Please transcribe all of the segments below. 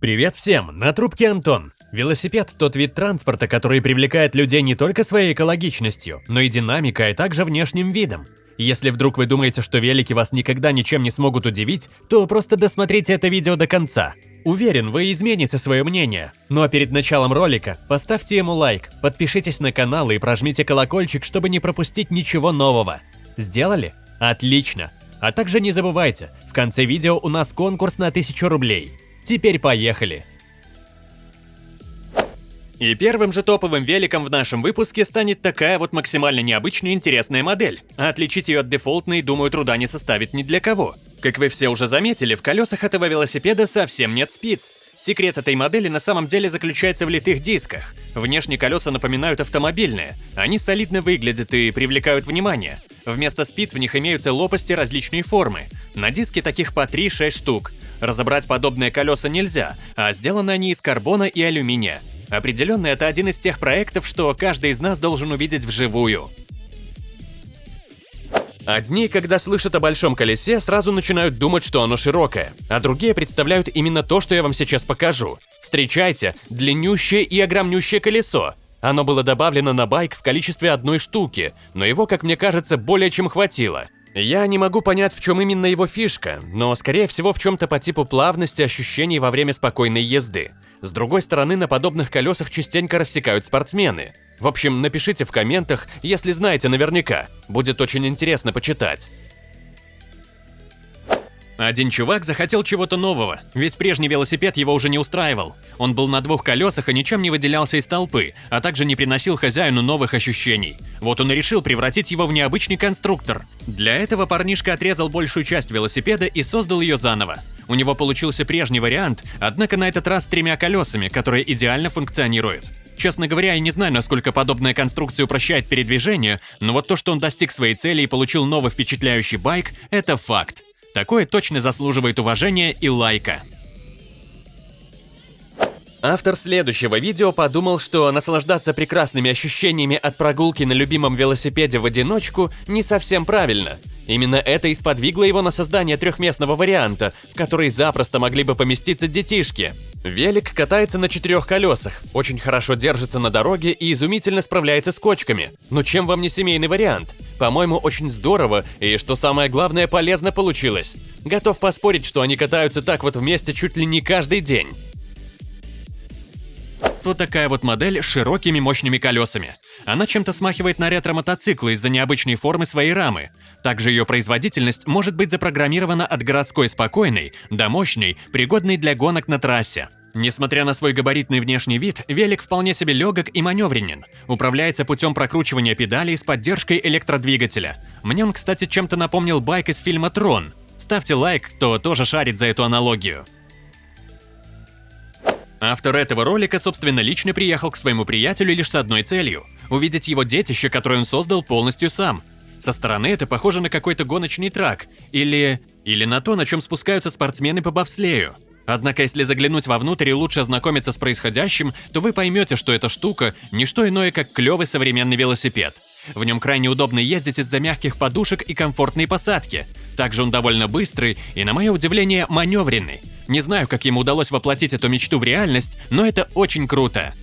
Привет всем, на трубке Антон. Велосипед – тот вид транспорта, который привлекает людей не только своей экологичностью, но и динамикой, а также внешним видом. Если вдруг вы думаете, что велики вас никогда ничем не смогут удивить, то просто досмотрите это видео до конца. Уверен, вы измените свое мнение. Ну а перед началом ролика поставьте ему лайк, подпишитесь на канал и прожмите колокольчик, чтобы не пропустить ничего нового. Сделали? Отлично! А также не забывайте, в конце видео у нас конкурс на 1000 рублей. Теперь поехали! И первым же топовым великом в нашем выпуске станет такая вот максимально необычная интересная модель. А отличить ее от дефолтной, думаю, труда не составит ни для кого. Как вы все уже заметили, в колесах этого велосипеда совсем нет спиц. Секрет этой модели на самом деле заключается в литых дисках. Внешне колеса напоминают автомобильные. Они солидно выглядят и привлекают внимание. Вместо спиц в них имеются лопасти различной формы. На диске таких по 3-6 штук. Разобрать подобные колеса нельзя, а сделаны они из карбона и алюминия. Определенно, это один из тех проектов, что каждый из нас должен увидеть вживую. Одни, когда слышат о большом колесе, сразу начинают думать, что оно широкое, а другие представляют именно то, что я вам сейчас покажу. Встречайте, длиннющее и огромнющее колесо. Оно было добавлено на байк в количестве одной штуки, но его, как мне кажется, более чем хватило. Я не могу понять, в чем именно его фишка, но скорее всего в чем-то по типу плавности ощущений во время спокойной езды. С другой стороны, на подобных колесах частенько рассекают спортсмены. В общем, напишите в комментах, если знаете наверняка. Будет очень интересно почитать. Один чувак захотел чего-то нового, ведь прежний велосипед его уже не устраивал. Он был на двух колесах и ничем не выделялся из толпы, а также не приносил хозяину новых ощущений. Вот он и решил превратить его в необычный конструктор. Для этого парнишка отрезал большую часть велосипеда и создал ее заново. У него получился прежний вариант, однако на этот раз с тремя колесами, которые идеально функционируют. Честно говоря, я не знаю, насколько подобная конструкция упрощает передвижение, но вот то, что он достиг своей цели и получил новый впечатляющий байк, это факт. Такое точно заслуживает уважения и лайка. Автор следующего видео подумал, что наслаждаться прекрасными ощущениями от прогулки на любимом велосипеде в одиночку не совсем правильно. Именно это и сподвигло его на создание трехместного варианта, в который запросто могли бы поместиться детишки. Велик катается на четырех колесах, очень хорошо держится на дороге и изумительно справляется с кочками. Но чем вам не семейный вариант? По-моему, очень здорово и, что самое главное, полезно получилось. Готов поспорить, что они катаются так вот вместе чуть ли не каждый день вот такая вот модель с широкими мощными колесами. Она чем-то смахивает на ретро-мотоцикл из-за необычной формы своей рамы. Также ее производительность может быть запрограммирована от городской спокойной до мощной, пригодной для гонок на трассе. Несмотря на свой габаритный внешний вид, велик вполне себе легок и маневренен. Управляется путем прокручивания педалей с поддержкой электродвигателя. Мне он, кстати, чем-то напомнил байк из фильма «Трон». Ставьте лайк, кто тоже шарит за эту аналогию. Автор этого ролика, собственно, лично приехал к своему приятелю лишь с одной целью – увидеть его детище, которое он создал полностью сам. Со стороны это похоже на какой-то гоночный трак, или... или на то, на чем спускаются спортсмены по бобслею. Однако, если заглянуть вовнутрь и лучше ознакомиться с происходящим, то вы поймете, что эта штука – не что иное, как клевый современный велосипед. В нем крайне удобно ездить из-за мягких подушек и комфортной посадки. Также он довольно быстрый и, на мое удивление, маневренный. Не знаю, как ему удалось воплотить эту мечту в реальность, но это очень круто.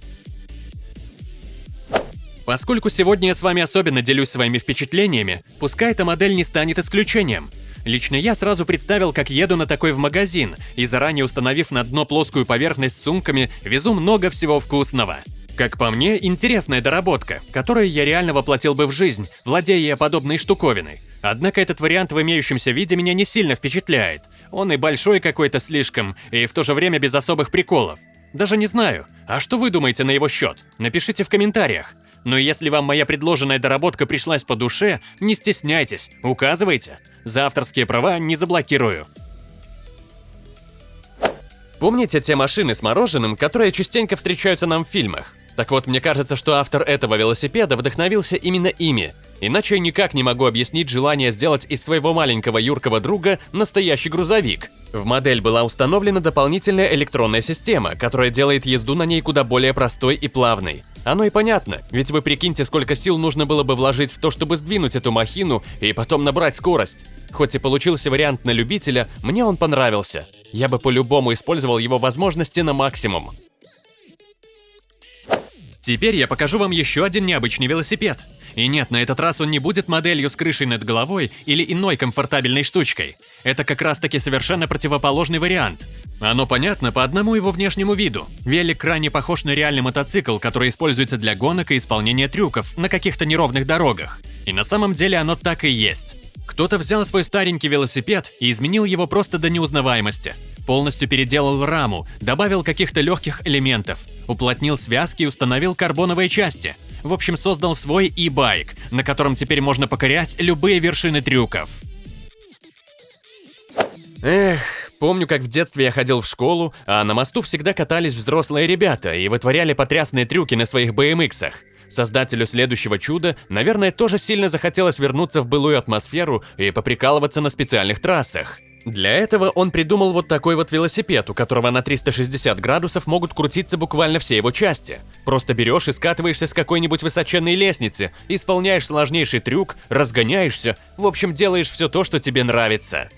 Поскольку сегодня я с вами особенно делюсь своими впечатлениями, пускай эта модель не станет исключением. Лично я сразу представил, как еду на такой в магазин, и заранее установив на дно плоскую поверхность с сумками, везу много всего вкусного. Как по мне, интересная доработка, которую я реально воплотил бы в жизнь, владея подобной штуковиной. Однако этот вариант в имеющемся виде меня не сильно впечатляет. Он и большой какой-то слишком, и в то же время без особых приколов. Даже не знаю. А что вы думаете на его счет? Напишите в комментариях. Но если вам моя предложенная доработка пришлась по душе, не стесняйтесь, указывайте. За авторские права не заблокирую. Помните те машины с мороженым, которые частенько встречаются нам в фильмах? Так вот, мне кажется, что автор этого велосипеда вдохновился именно ими. Иначе я никак не могу объяснить желание сделать из своего маленького юркого друга настоящий грузовик. В модель была установлена дополнительная электронная система, которая делает езду на ней куда более простой и плавной. Оно и понятно, ведь вы прикиньте, сколько сил нужно было бы вложить в то, чтобы сдвинуть эту махину и потом набрать скорость. Хоть и получился вариант на любителя, мне он понравился. я бы по-любому использовал его возможности на максимум. Теперь я покажу вам еще один необычный велосипед. И нет, на этот раз он не будет моделью с крышей над головой или иной комфортабельной штучкой. Это как раз таки совершенно противоположный вариант. Оно понятно по одному его внешнему виду. Велик крайне похож на реальный мотоцикл, который используется для гонок и исполнения трюков на каких-то неровных дорогах. И на самом деле оно так и есть. Кто-то взял свой старенький велосипед и изменил его просто до неузнаваемости. Полностью переделал раму, добавил каких-то легких элементов, уплотнил связки и установил карбоновые части. В общем, создал свой e-байк, на котором теперь можно покорять любые вершины трюков. Эх, помню, как в детстве я ходил в школу, а на мосту всегда катались взрослые ребята и вытворяли потрясные трюки на своих BMX-ах. Создателю следующего чуда, наверное, тоже сильно захотелось вернуться в былую атмосферу и поприкалываться на специальных трассах. Для этого он придумал вот такой вот велосипед, у которого на 360 градусов могут крутиться буквально все его части. Просто берешь и скатываешься с какой-нибудь высоченной лестницы, исполняешь сложнейший трюк, разгоняешься, в общем, делаешь все то, что тебе нравится.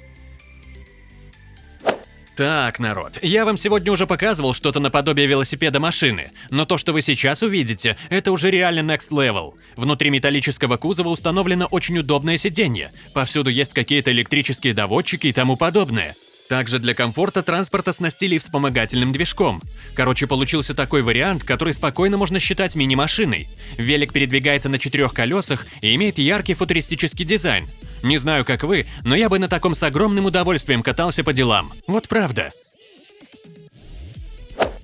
Так, народ, я вам сегодня уже показывал что-то наподобие велосипеда машины, но то, что вы сейчас увидите, это уже реально next level. Внутри металлического кузова установлено очень удобное сиденье, повсюду есть какие-то электрические доводчики и тому подобное. Также для комфорта транспорта снастили вспомогательным движком. Короче, получился такой вариант, который спокойно можно считать мини-машиной. Велик передвигается на четырех колесах и имеет яркий футуристический дизайн. Не знаю, как вы, но я бы на таком с огромным удовольствием катался по делам. Вот правда.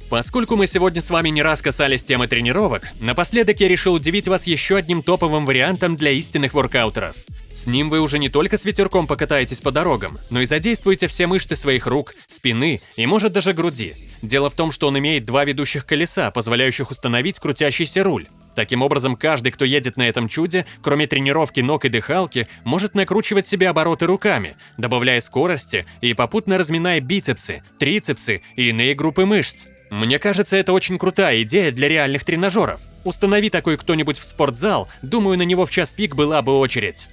Поскольку мы сегодня с вами не раз касались темы тренировок, напоследок я решил удивить вас еще одним топовым вариантом для истинных воркаутеров. С ним вы уже не только с ветерком покатаетесь по дорогам, но и задействуете все мышцы своих рук, спины и, может, даже груди. Дело в том, что он имеет два ведущих колеса, позволяющих установить крутящийся руль. Таким образом, каждый, кто едет на этом чуде, кроме тренировки ног и дыхалки, может накручивать себе обороты руками, добавляя скорости и попутно разминая бицепсы, трицепсы и иные группы мышц. Мне кажется, это очень крутая идея для реальных тренажеров. Установи такой кто-нибудь в спортзал, думаю, на него в час пик была бы очередь.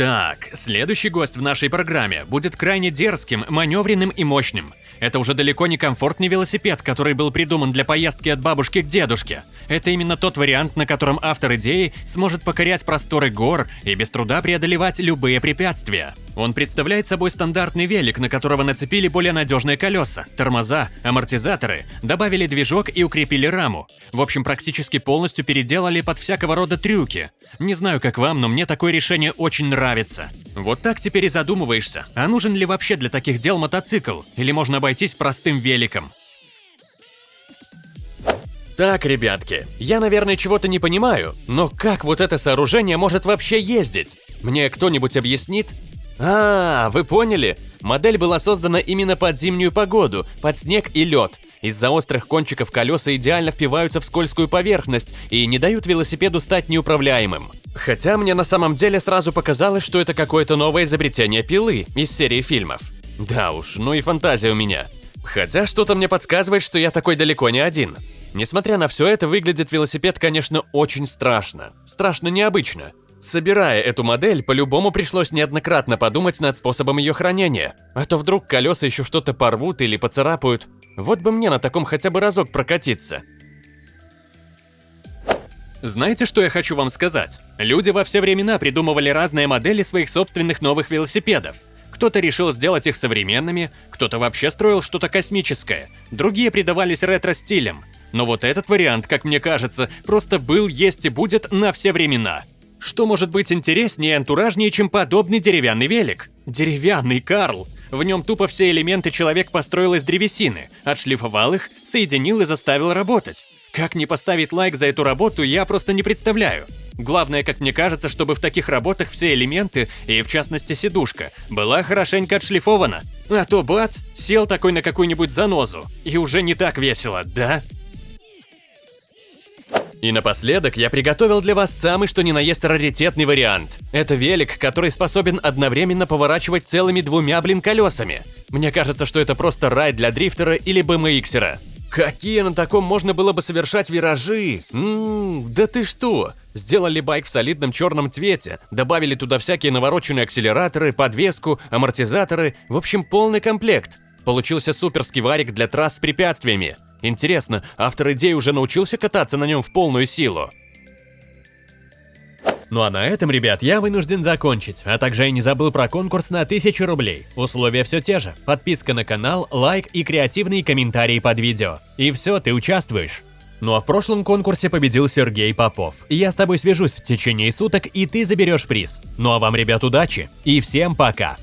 Так, следующий гость в нашей программе будет крайне дерзким, маневренным и мощным. Это уже далеко не комфортный велосипед, который был придуман для поездки от бабушки к дедушке. Это именно тот вариант, на котором автор идеи сможет покорять просторы гор и без труда преодолевать любые препятствия. Он представляет собой стандартный велик, на которого нацепили более надежные колеса, тормоза, амортизаторы, добавили движок и укрепили раму. В общем, практически полностью переделали под всякого рода трюки. Не знаю, как вам, но мне такое решение очень нравится. Вот так теперь и задумываешься, а нужен ли вообще для таких дел мотоцикл, или можно обойтись простым великом. Так, ребятки, я, наверное, чего-то не понимаю, но как вот это сооружение может вообще ездить? Мне кто-нибудь объяснит? А, вы поняли? Модель была создана именно под зимнюю погоду, под снег и лед. Из-за острых кончиков колеса идеально впиваются в скользкую поверхность и не дают велосипеду стать неуправляемым. Хотя мне на самом деле сразу показалось, что это какое-то новое изобретение пилы из серии фильмов. Да уж, ну и фантазия у меня. Хотя что-то мне подсказывает, что я такой далеко не один. Несмотря на все это, выглядит велосипед, конечно, очень страшно. Страшно необычно. Собирая эту модель, по-любому пришлось неоднократно подумать над способом ее хранения. А то вдруг колеса еще что-то порвут или поцарапают. Вот бы мне на таком хотя бы разок прокатиться. Знаете, что я хочу вам сказать? Люди во все времена придумывали разные модели своих собственных новых велосипедов. Кто-то решил сделать их современными, кто-то вообще строил что-то космическое, другие придавались ретро-стилям. Но вот этот вариант, как мне кажется, просто был, есть и будет на все времена. Что может быть интереснее и антуражнее, чем подобный деревянный велик? Деревянный, Карл! В нем тупо все элементы человек построил из древесины, отшлифовал их, соединил и заставил работать. Как не поставить лайк за эту работу, я просто не представляю. Главное, как мне кажется, чтобы в таких работах все элементы, и в частности сидушка, была хорошенько отшлифована. А то бац, сел такой на какую-нибудь занозу, и уже не так весело, да? И напоследок я приготовил для вас самый что ни на есть раритетный вариант. Это велик, который способен одновременно поворачивать целыми двумя, блин, колесами. Мне кажется, что это просто рай для дрифтера или BMXера. Какие на таком можно было бы совершать виражи? Ммм, да ты что? Сделали байк в солидном черном цвете, добавили туда всякие навороченные акселераторы, подвеску, амортизаторы, в общем полный комплект. Получился суперский варик для трасс с препятствиями. Интересно, автор идеи уже научился кататься на нем в полную силу? Ну а на этом, ребят, я вынужден закончить, а также я не забыл про конкурс на 1000 рублей. Условия все те же. Подписка на канал, лайк и креативные комментарии под видео. И все, ты участвуешь. Ну а в прошлом конкурсе победил Сергей Попов. Я с тобой свяжусь в течение суток, и ты заберешь приз. Ну а вам, ребят, удачи и всем пока!